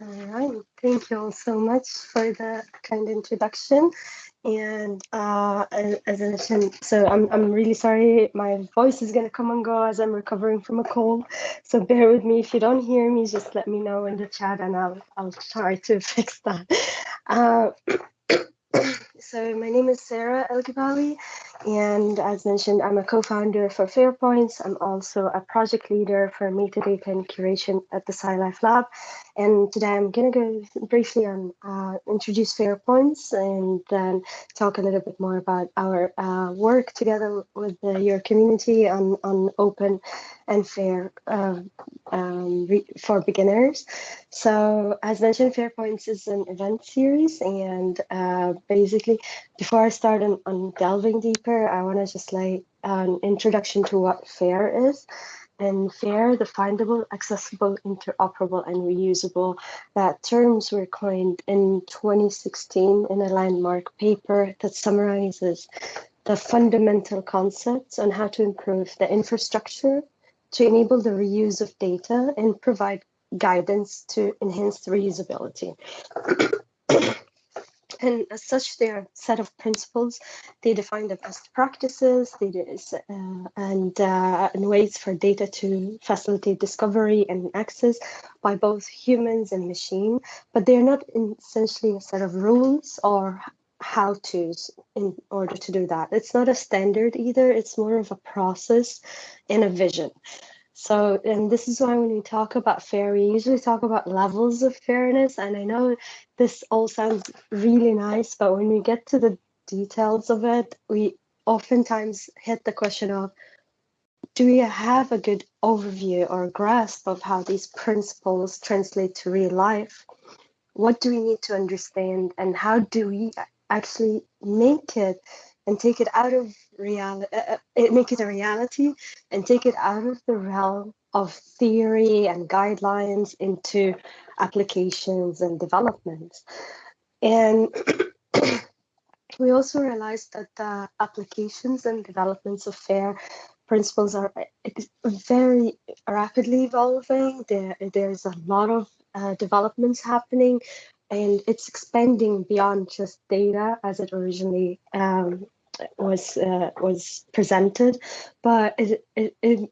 All right, thank you all so much for the kind introduction. And uh, as I mentioned, so I'm, I'm really sorry, my voice is gonna come and go as I'm recovering from a cold. So bear with me, if you don't hear me, just let me know in the chat and I'll, I'll try to fix that. Uh, so my name is Sarah El and as mentioned, I'm a co-founder for Fairpoints. I'm also a project leader for metadata and curation at the SciLife Lab. And today I'm going to go briefly on uh, introduce Fairpoints and then talk a little bit more about our uh, work together with the, your community on, on open and fair uh, um, for beginners. So as mentioned, Fairpoints is an event series and uh, basically before I start on, on delving deeper, I want to just like an introduction to what FAIR is. And FAIR, the findable, accessible, interoperable, and reusable, that terms were coined in 2016 in a landmark paper that summarizes the fundamental concepts on how to improve the infrastructure to enable the reuse of data and provide guidance to enhance the reusability. And as such, they are a set of principles. They define the best practices they uh, and, uh, and ways for data to facilitate discovery and access by both humans and machine, but they're not essentially a set of rules or how to's in order to do that. It's not a standard either. It's more of a process and a vision. So, and this is why when we talk about fair, we usually talk about levels of fairness. And I know this all sounds really nice, but when we get to the details of it, we oftentimes hit the question of do we have a good overview or grasp of how these principles translate to real life? What do we need to understand, and how do we actually make it and take it out of reality, uh, uh make it a reality and take it out of the realm of theory and guidelines into applications and developments. And we also realized that the applications and developments of FAIR principles are very rapidly evolving. There, there's a lot of uh, developments happening and it's expanding beyond just data as it originally um, was uh, was presented, but it, it, it,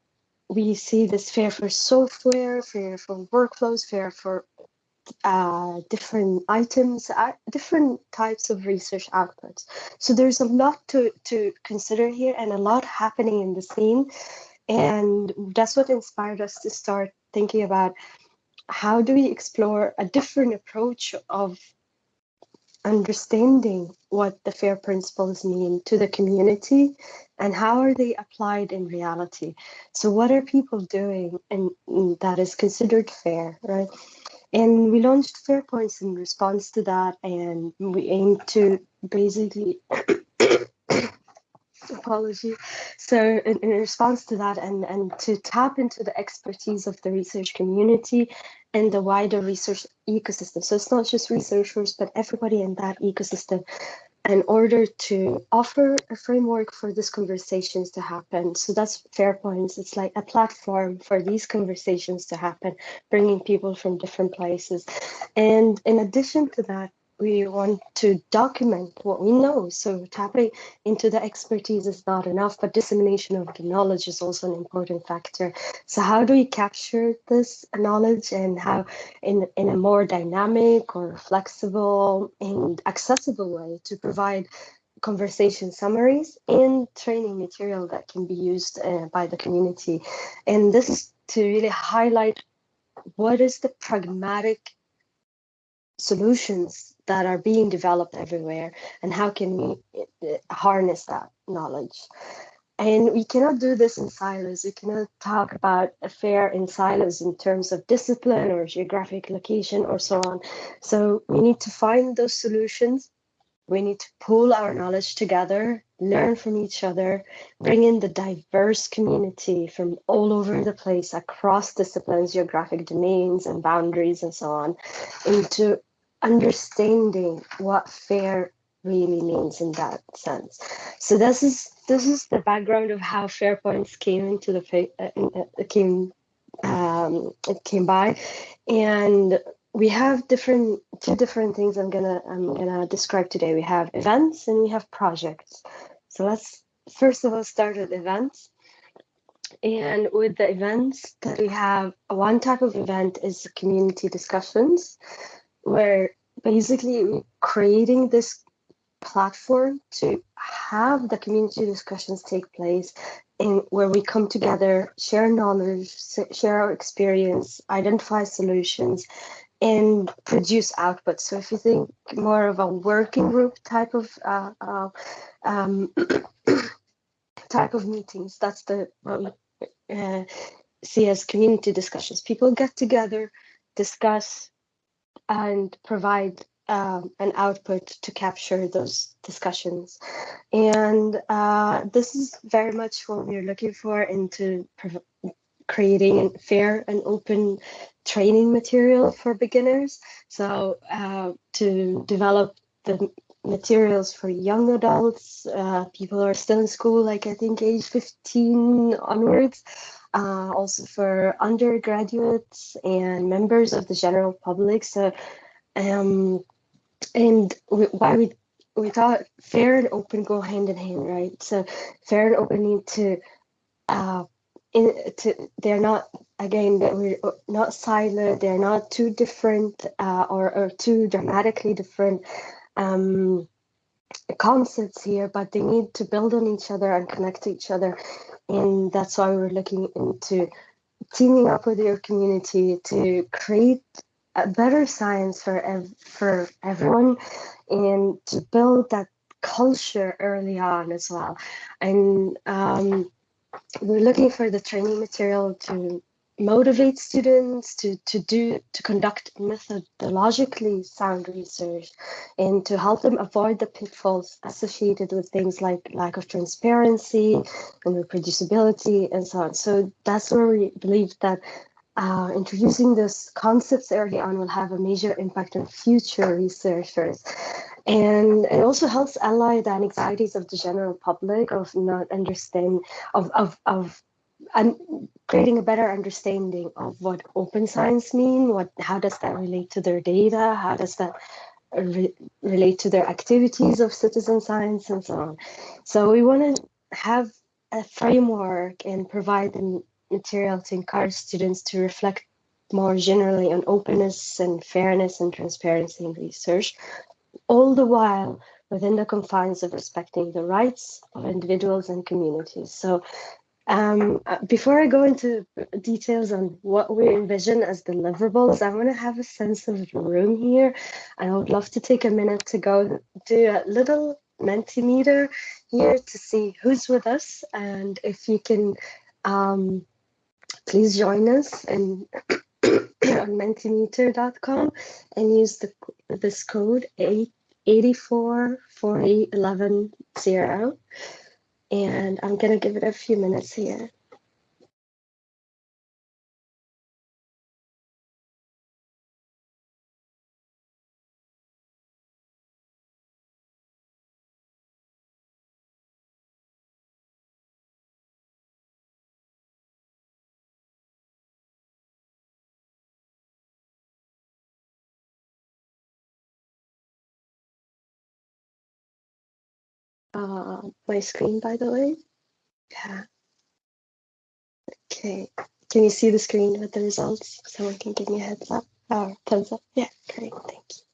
we see this fair for software, fair for workflows, fair for uh, different items, uh, different types of research outputs. So there's a lot to, to consider here and a lot happening in the scene. And that's what inspired us to start thinking about how do we explore a different approach of understanding what the FAIR principles mean to the community and how are they applied in reality. So what are people doing and that is considered fair, right? And we launched Fair Points in response to that, and we aim to basically apology. So in, in, response to that and, and to tap into the expertise of the research community and the wider research ecosystem. So it's not just researchers, but everybody in that ecosystem in order to offer a framework for these conversations to happen. So that's Fair Points. It's like a platform for these conversations to happen, bringing people from different places. And in addition to that, we want to document what we know. So tapping into the expertise is not enough, but dissemination of the knowledge is also an important factor. So how do we capture this knowledge and how in, in a more dynamic or flexible and accessible way to provide conversation summaries and training material that can be used uh, by the community. And this is to really highlight what is the pragmatic solutions that are being developed everywhere and how can we uh, harness that knowledge? And we cannot do this in silos. We cannot talk about a fair in silos in terms of discipline or geographic location or so on. So we need to find those solutions. We need to pull our knowledge together learn from each other bring in the diverse community from all over the place across disciplines geographic domains and boundaries and so on into understanding what fair really means in that sense. So this is this is the background of how fair points came into the uh, uh, came um, it came by, and we have different two different things I'm gonna I'm gonna describe today. We have events and we have projects. So let's first of all start with events. And with the events that we have, one type of event is community discussions, where basically creating this platform to have the community discussions take place in where we come together, share knowledge, share our experience, identify solutions, and produce output. So if you think more of a working group type of uh, uh, um, type of meetings, that's the uh, see as community discussions. People get together, discuss, and provide um, an output to capture those discussions. And uh, this is very much what we're looking for into creating fair and open training material for beginners. So uh, to develop the materials for young adults, uh, people who are still in school, like I think age 15 onwards, uh, also for undergraduates and members of the general public. So, um, and we, why we we thought fair and open go hand in hand, right? So fair and open need to, uh, in, to they're not again we're not siloed. They're not too different uh, or or too dramatically different um, concepts here, but they need to build on each other and connect to each other. And that's why we're looking into teaming up with your community to create a better science for ev- for everyone and to build that culture early on as well. And um, we're looking for the training material to motivate students to, to do to conduct methodologically sound research and to help them avoid the pitfalls associated with things like lack of transparency and reproducibility and so on. So that's where we believe that uh, introducing those concepts early on will have a major impact on future researchers. And it also helps ally the anxieties of the general public of not understand of of, of and creating a better understanding of what open science mean what how does that relate to their data? How does that re- relate to their activities of citizen science and so on? So we want to have a framework and provide the material to encourage students to reflect more generally on openness and fairness and transparency in research all the while within the confines of respecting the rights of individuals and communities. So um, uh, before I go into details on what we envision as deliverables, I want to have a sense of room here. And I would love to take a minute to go do a little Mentimeter here to see who's with us. And if you can um, please join us and on mentimeter.com and use the this code 8, 84 and I'm gonna give it a few minutes here. Uh, my screen, by the way. Yeah. Okay. Can you see the screen with the results? Someone can give me a heads up or thumbs up. Yeah, great. Thank you.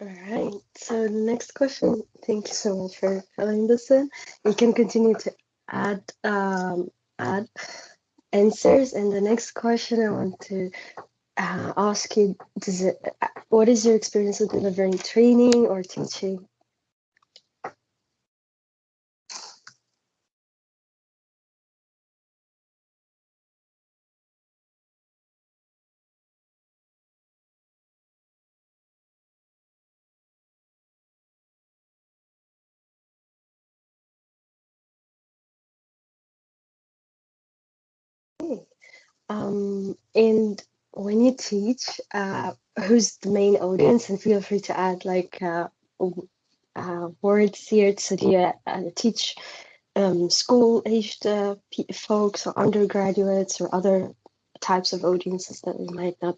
All right. So the next question. Thank you so much for filling this in. You can continue to add um, add answers. And the next question I want to uh, ask you: Does it? Uh, what is your experience with delivering training or teaching? Um, and when you teach, uh, who's the main audience? And feel free to add like uh, uh, words here. So do you teach um, school-aged uh, folks or undergraduates or other types of audiences that we might not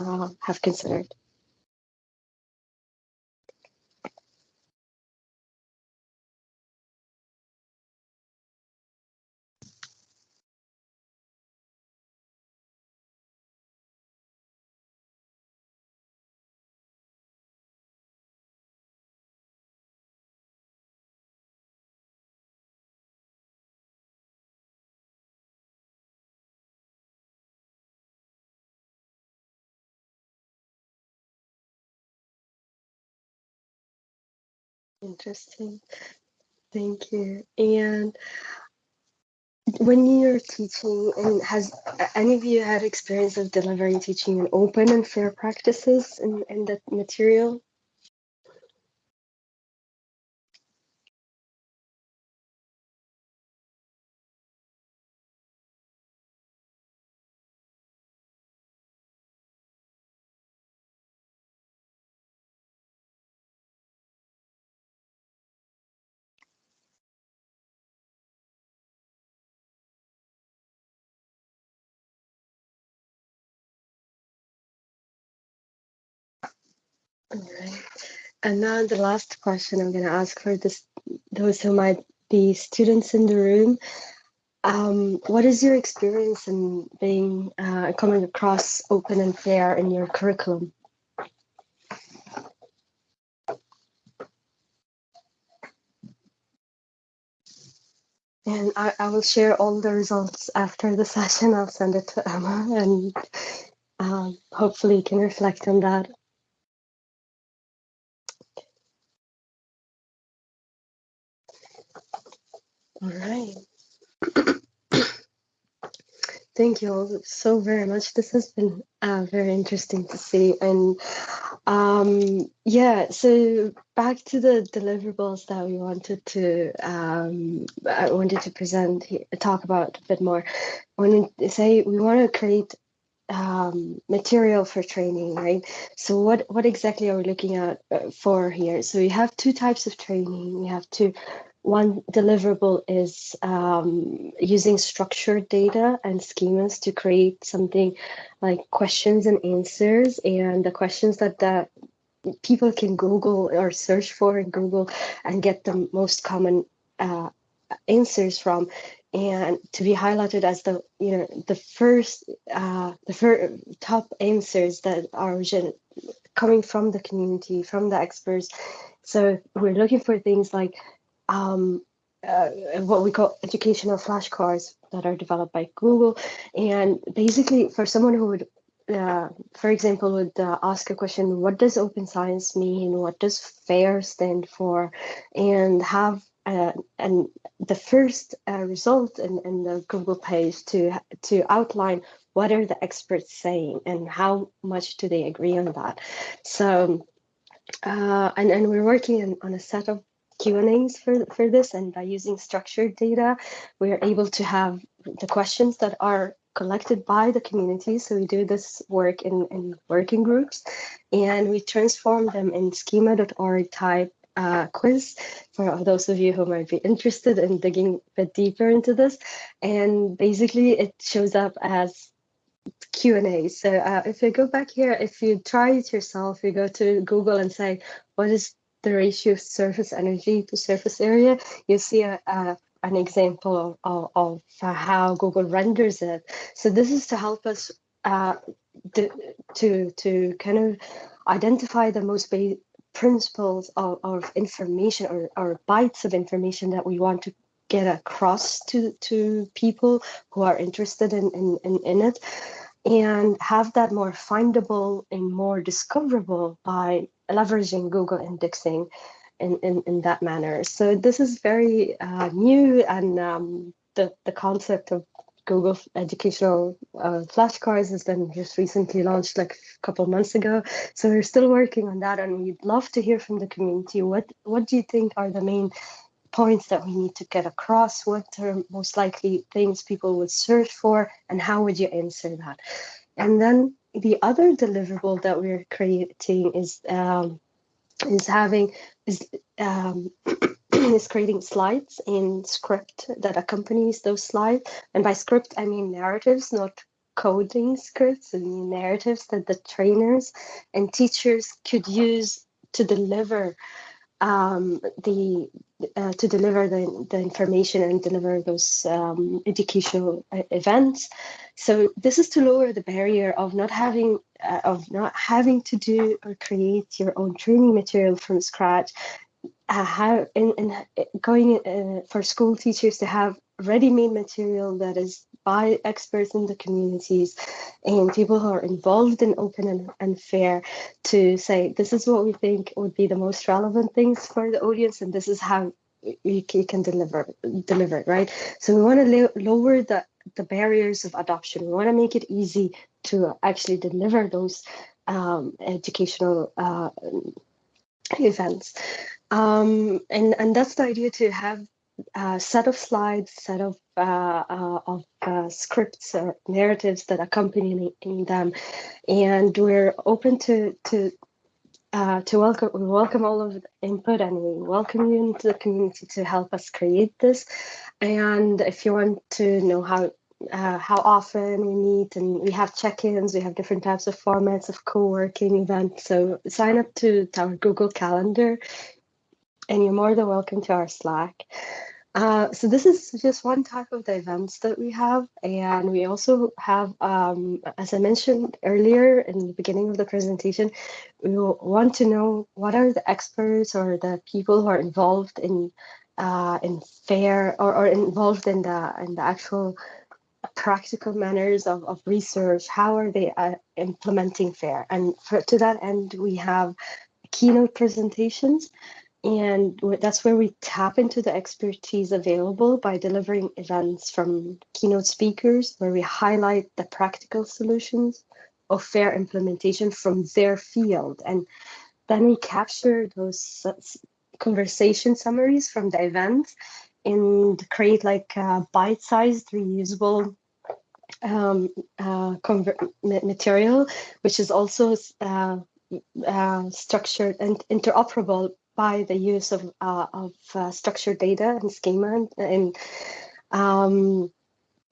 uh, have considered? Interesting. Thank you. And when you're teaching, and has any of you had experience of delivering teaching in open and fair practices in, in that material? All right. And now the last question I'm going to ask for this, those who might be students in the room. Um, what is your experience in being uh, coming across open and fair in your curriculum? And I, I will share all the results after the session. I'll send it to Emma and um, hopefully you can reflect on that. All right. Thank you all so very much. This has been uh, very interesting to see. And um, yeah, so back to the deliverables that we wanted to, um, I wanted to present, talk about a bit more. When we say we want to create um, material for training, right? So what, what exactly are we looking at uh, for here? So we have two types of training. We have to one deliverable is um, using structured data and schemas to create something like questions and answers. And the questions that the people can Google or search for in Google and get the most common uh, answers from. And to be highlighted as the you know the first uh, the first top answers that are coming from the community from the experts. So we're looking for things like um, uh, what we call educational flashcards that are developed by Google. And basically, for someone who would, uh, for example, would uh, ask a question, what does open science mean? What does FAIR stand for? And have uh, and the first uh, result in, in the Google page to to outline what are the experts saying and how much do they agree on that. So, uh, and, and we're working on, on a set of Q&As for, for this and by using structured data, we're able to have the questions that are collected by the community. So we do this work in, in working groups and we transform them in schema.org type uh, quiz for those of you who might be interested in digging a bit deeper into this. And basically it shows up as Q&A. So uh, if you go back here, if you try it yourself, you go to Google and say, what is the ratio of surface energy to surface area, you see a, a an example of, of, how Google renders it. So this is to help us uh, to, to kind of identify the most basic principles of, of information or, or bytes of information that we want to get across to, to people who are interested in, in, in, in it and have that more findable and more discoverable by leveraging Google indexing in, in, in that manner. So this is very uh, new and um, the, the concept of Google educational uh, flashcards has been just recently launched like a couple months ago. So we're still working on that and we'd love to hear from the community. What, what do you think are the main points that we need to get across? What are most likely things people would search for, and how would you answer that? And then the other deliverable that we're creating is um, is having is um, is creating slides in script that accompanies those slides. And by script, I mean narratives, not coding scripts. I mean narratives that the trainers and teachers could use to deliver um, the uh, to deliver the, the information and deliver those um, educational uh, events. So this is to lower the barrier of not having uh, of not having to do or create your own training material from scratch. Uh, how in, in going uh, for school teachers to have ready-made material that is by experts in the communities and people who are involved in open and, and fair to say this is what we think would be the most relevant things for the audience and this is how you, can deliver deliver it right? So we want to lower the the barriers of adoption. We want to make it easy to actually deliver those um, educational uh, events. Um, and and that's the idea to have a set of slides set of uh, uh, of uh, scripts or narratives that accompany them, and we're open to to uh, to welcome we welcome all of the input and we welcome you into the community to help us create this. And if you want to know how uh, how often we meet and we have check-ins, we have different types of formats of co-working events. So sign up to our Google Calendar and you're more than welcome to our Slack. Uh, so this is just one type of the events that we have. And we also have, um, as I mentioned earlier in the beginning of the presentation, we want to know what are the experts or the people who are involved in uh, in fair or, or involved in the in the actual practical manners of, of research. How are they uh, implementing fair? And for, to that end, we have keynote presentations and that's where we tap into the expertise available by delivering events from keynote speakers, where we highlight the practical solutions of fair implementation from their field. And then we capture those conversation summaries from the events and create like bite-sized reusable um, uh, material, which is also uh, uh, structured and interoperable by the use of, uh, of uh, structured data and schema and, um,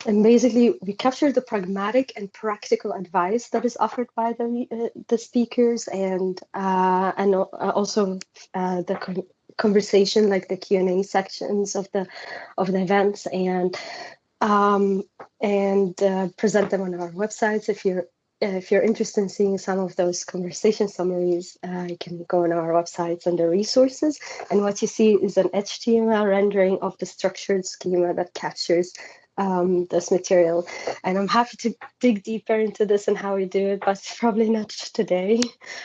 and basically we capture the pragmatic and practical advice that is offered by the uh, the speakers and uh, and uh, also uh, the conversation like the Q&A sections of the of the events and um, and uh, present them on our websites if you're if you're interested in seeing some of those conversation summaries, uh, you can go on our websites under resources. And what you see is an HTML rendering of the structured schema that captures um, this material. And I'm happy to dig deeper into this and how we do it, but probably not today,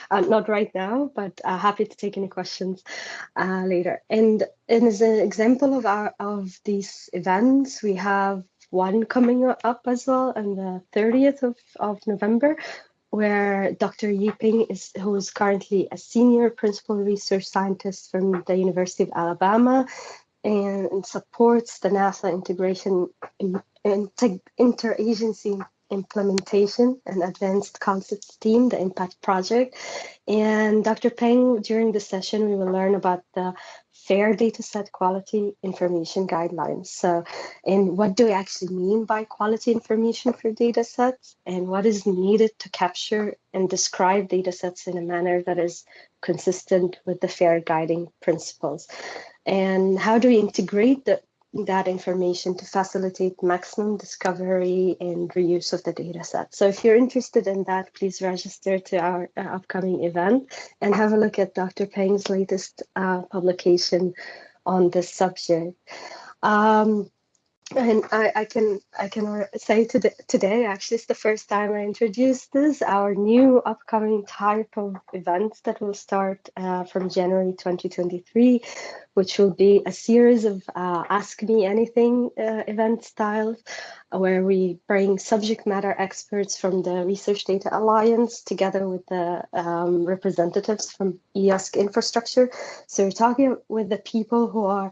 uh, not right now, but uh, happy to take any questions uh, later. And, and as an example of our of these events, we have one coming up as well on the 30th of, of November, where Dr. Ge Peng is, who is currently a senior principal research scientist from the University of Alabama and supports the NASA integration in, in, interagency implementation and advanced concepts team, the impact project. And Dr. Peng, during the session, we will learn about the fair data set quality information guidelines. So, and what do we actually mean by quality information for data sets and what is needed to capture and describe data sets in a manner that is consistent with the fair guiding principles. And how do we integrate the that information to facilitate maximum discovery and reuse of the data set. So if you're interested in that, please register to our uh, upcoming event and have a look at Dr. Peng's latest uh, publication on this subject. Um, and I, I, can I can say today, today actually it's the first time I introduced this our new upcoming type of events that will start uh, from January 2023, which will be a series of uh, Ask Me Anything uh, event styles, where we bring subject matter experts from the Research Data Alliance together with the um, representatives from EOSC infrastructure. So we're talking with the people who are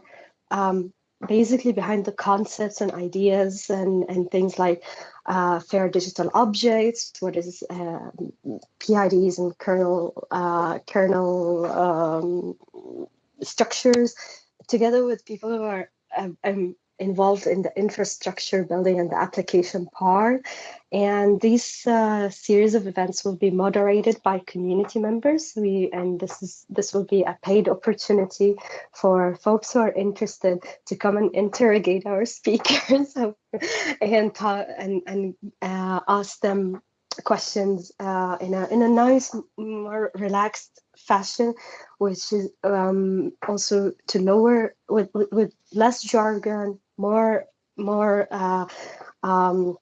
um, basically behind the concepts and ideas and, and things like uh, fair digital objects, what is uh, PIDs and kernel, uh, kernel um, structures, together with people who are um, involved in the infrastructure building and the application part. And these uh, series of events will be moderated by community members. We and this is this will be a paid opportunity for folks who are interested to come and interrogate our speakers and and and uh, ask them questions uh, in a in a nice, more relaxed fashion, which is um, also to lower with, with, with less jargon, more more uh, um,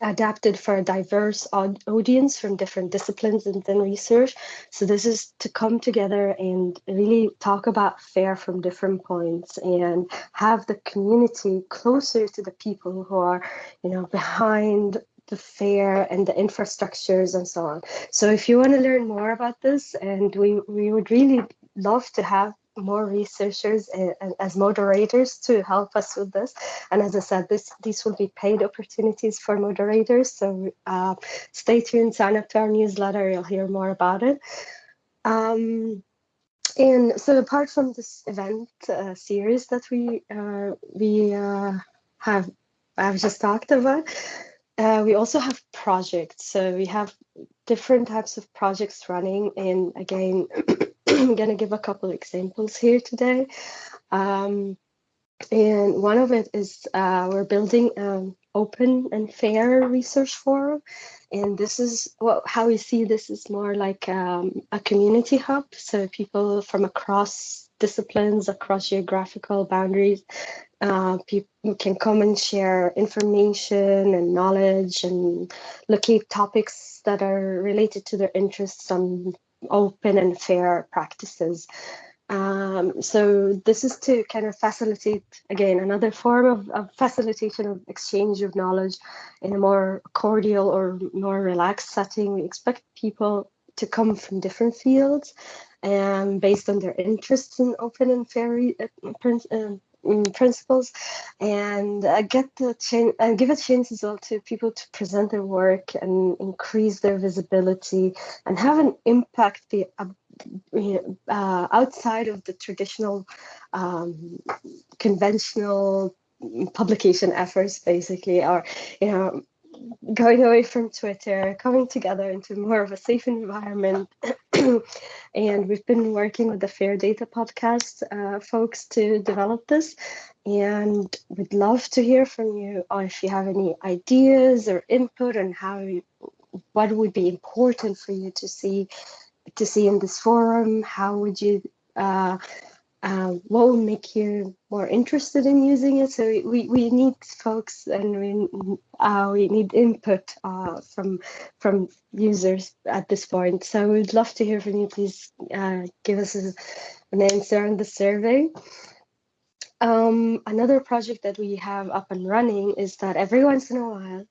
adapted for a diverse audience from different disciplines and then research. So this is to come together and really talk about FAIR from different points and have the community closer to the people who are, you know, behind the fair and the infrastructures and so on. So if you want to learn more about this, and we, we would really love to have more researchers and, as moderators to help us with this. And as I said, this these will be paid opportunities for moderators. So uh, stay tuned, sign up to our newsletter, you'll hear more about it. Um, and so apart from this event uh, series that we uh, we uh, have I've just talked about, uh, we also have projects. So we have different types of projects running. And again, I'm going to give a couple examples here today. Um, and one of it is uh, we're building an open and fair research forum. And this is what how we see this is more like um, a community hub. So people from across disciplines, across geographical boundaries, uh, people can come and share information and knowledge and locate topics that are related to their interests on open and fair practices. Um, so this is to kind of facilitate, again, another form of, of, facilitation of exchange of knowledge in a more cordial or more relaxed setting. We expect people to come from different fields and based on their interests in open and fair uh, Mm, principles and uh, get the chance and give a chance as well to people to present their work and increase their visibility and have an impact the, uh, uh, outside of the traditional um, conventional publication efforts basically or you know going away from Twitter, coming together into more of a safe environment. and we've been working with the Fair Data podcast uh, folks to develop this. And we'd love to hear from you or if you have any ideas or input on how you, what would be important for you to see to see in this forum. How would you uh, uh, what will make you more interested in using it. So we, we need folks and we, uh, we need input uh, from from users at this point. So we'd love to hear from you. Please uh, give us an answer on the survey. Um, another project that we have up and running is that every once in a while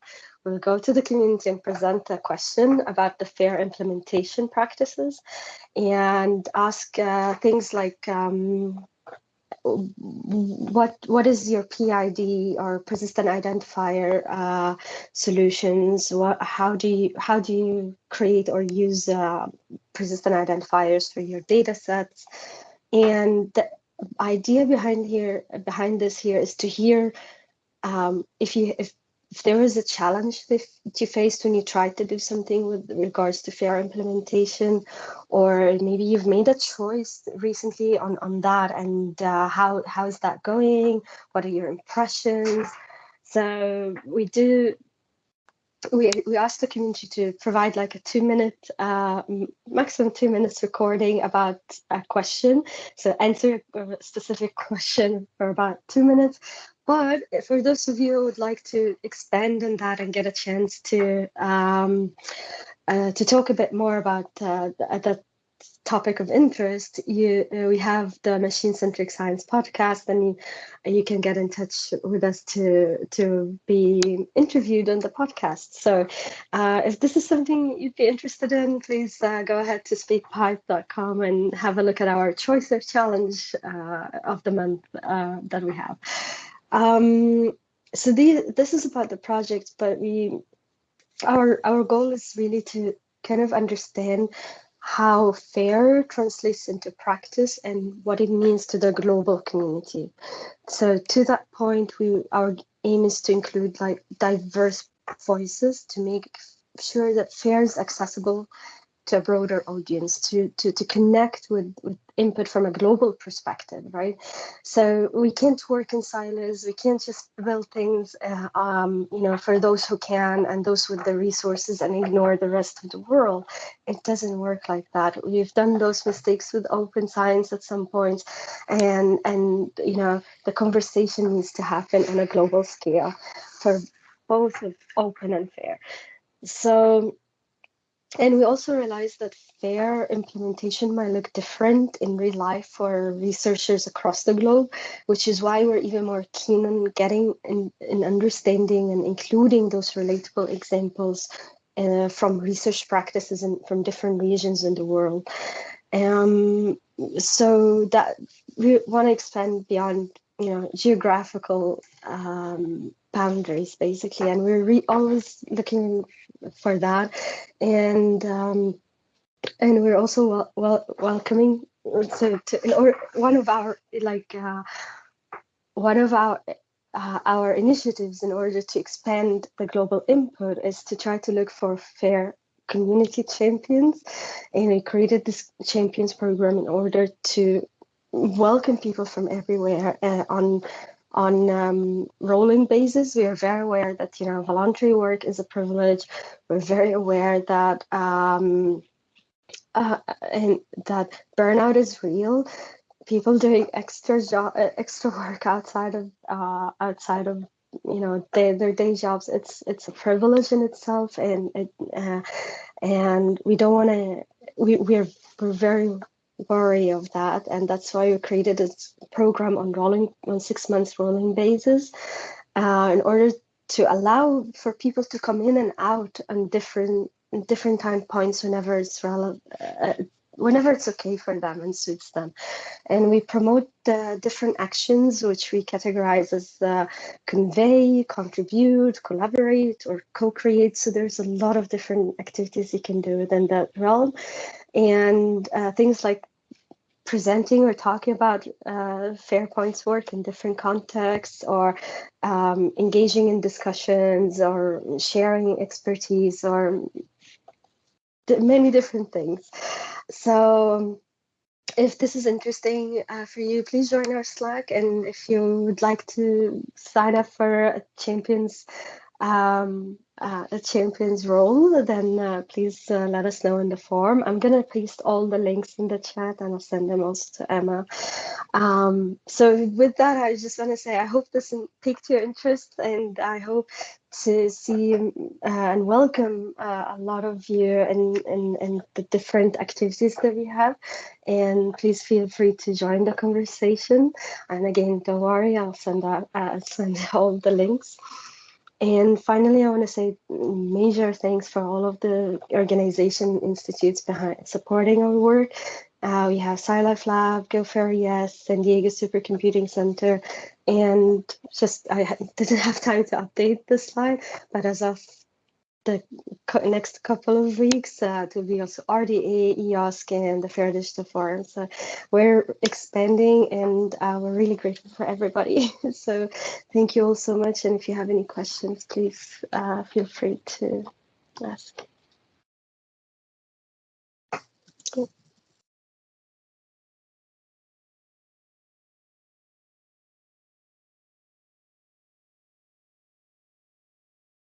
we'll go to the community and present a question about the fair implementation practices and ask uh, things like um, what what is your PID or persistent identifier uh, solutions? What how do you how do you create or use uh, persistent identifiers for your data sets? And the idea behind here behind this here is to hear um, if you if if there was a challenge that you faced when you tried to do something with regards to fair implementation, or maybe you've made a choice recently on, on that and uh, how, how is that going? What are your impressions? So we do we, we asked the community to provide like a two minute, uh, maximum two minutes recording about a question. So answer a specific question for about two minutes. But for those of you who would like to expand on that and get a chance to um, uh, to talk a bit more about uh, the, topic of interest, you uh, we have the Machine Centric Science podcast, and you, you can get in touch with us to to be interviewed on the podcast. So, uh, if this is something you'd be interested in, please uh, go ahead to speakpipe.com and have a look at our choice of challenge uh, of the month uh, that we have. Um, so the, this is about the project, but we our our goal is really to kind of understand how FAIR translates into practice and what it means to the global community. So to that point, we our aim is to include like diverse voices to make sure that FAIR is accessible to a broader audience to to to connect with, with input from a global perspective right? So we can't work in silos. We can't just build things uh, um, you know for those who can and those with the resources and ignore the rest of the world. It doesn't work like that. We've done those mistakes with open science at some and and you know the conversation needs to happen on a global scale for both open and fair. So and we also realized that fair implementation might look different in real life for researchers across the globe, which is why we're even more keen on getting and, understanding and including those relatable examples uh, from research practices and from different regions in the world. Um, so that we want to expand beyond you know geographical um, boundaries basically and we're always looking for that. And um, and we're also wel wel welcoming so to one of our like uh, one of our uh, our initiatives in order to expand the global input is to try to look for fair community champions. And we created this champions program in order to welcome people from everywhere uh, on on um, rolling basis. We are very aware that you know voluntary work is a privilege. We're very aware that um, uh, and that burnout is real. People doing extra job, uh, extra work outside of uh, outside of you know their, their day jobs. It's it's a privilege in itself, and it, uh, and we don't want to. We we're we're very worry of that and that's why we created this program on rolling on six months rolling basis uh, in order to allow for people to come in and out on different different time points whenever it's relevant uh, whenever it's okay for them and suits them. And we promote different actions which we categorize as uh, convey contribute collaborate or co-create. So there's a lot of different activities you can do within that realm. And uh, things like presenting or talking about uh, Fairpoint's work in different contexts or um, engaging in discussions or sharing expertise or many different things. So if this is interesting uh, for you, please join our Slack. And if you would like to sign up for a Champions um, uh, a champion's role, then uh, please uh, let us know in the form. I'm going to paste all the links in the chat and I'll send them also to Emma. Um, so with that, I just want to say I hope this piqued your interest and I hope to see uh, and welcome uh, a lot of you in, in, in, the different activities that we have. And please feel free to join the conversation. And again, don't worry, I'll send out, uh, send all the links. And finally, I want to say major thanks for all of the organization institutes behind supporting our work. Uh, we have SciLife Lab, GoFair Yes, San Diego Supercomputing Center, and just I didn't have time to update this slide, but as of the next couple of weeks uh, to be also RDA, EOSC, and the Fair Digital Forum. So we're expanding and uh, we're really grateful for everybody. so thank you all so much. And if you have any questions, please uh, feel free to ask.